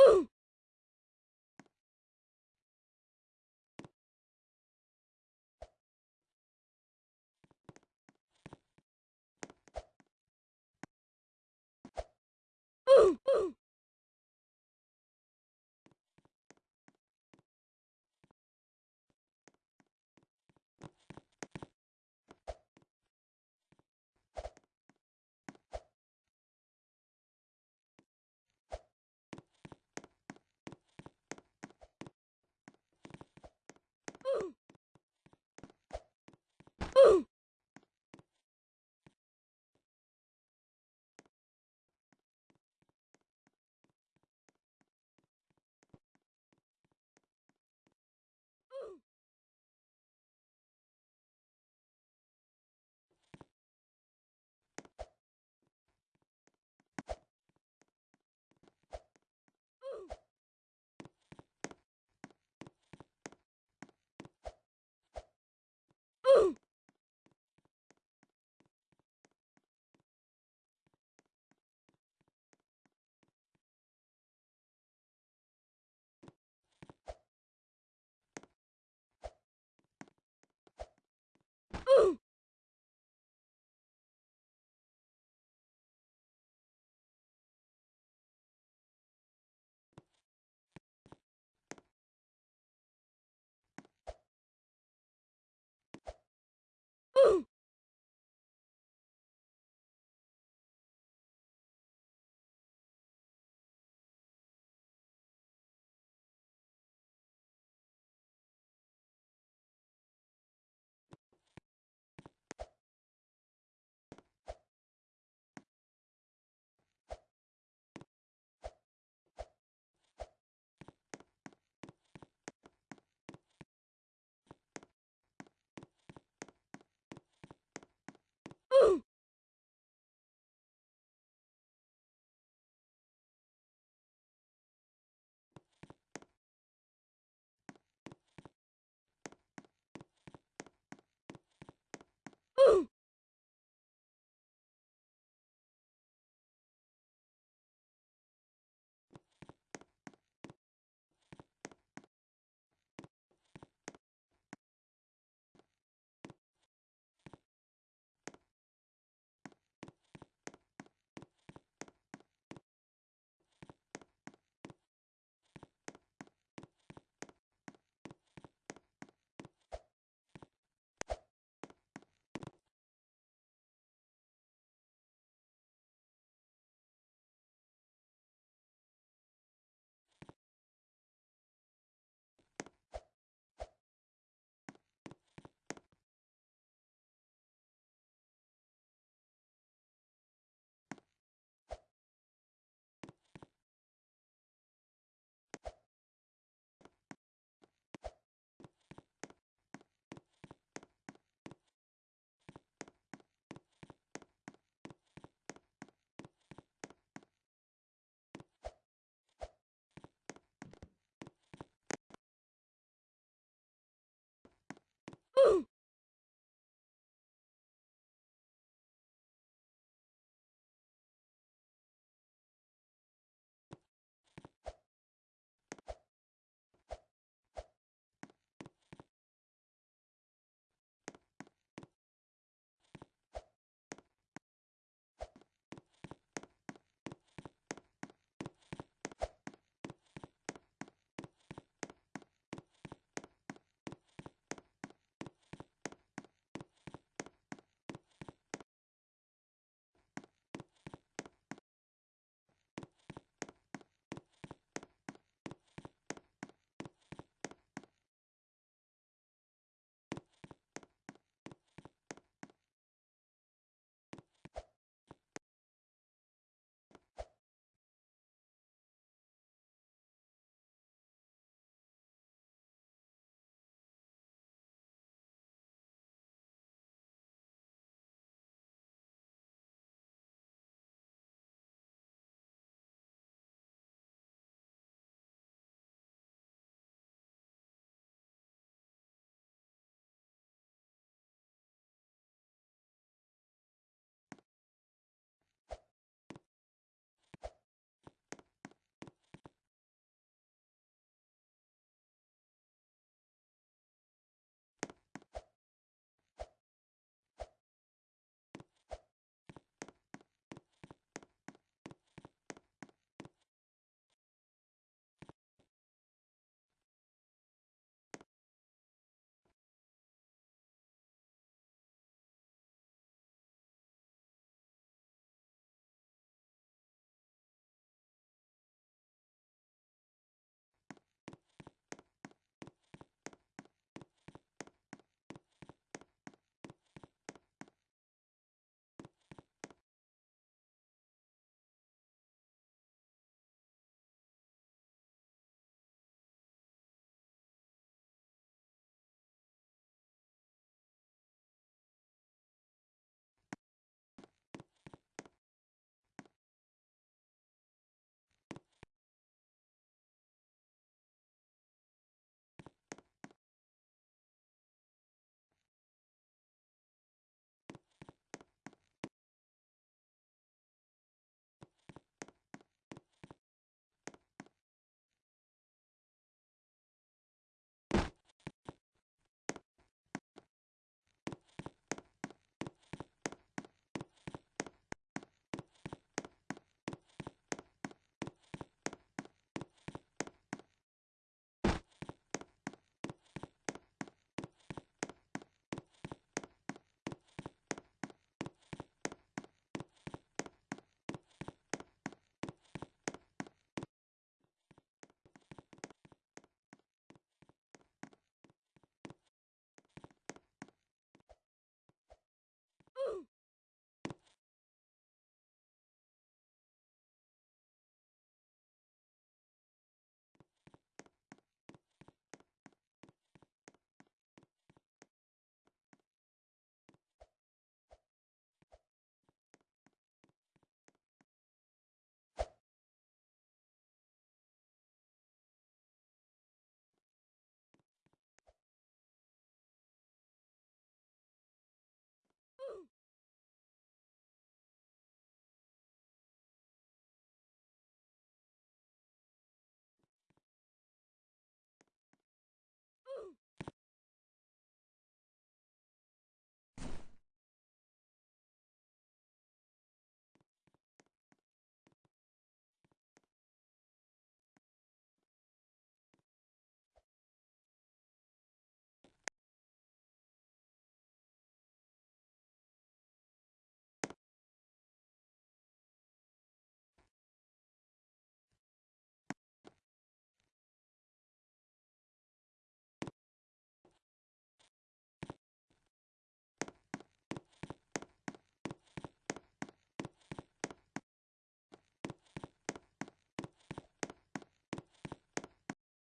Ooh.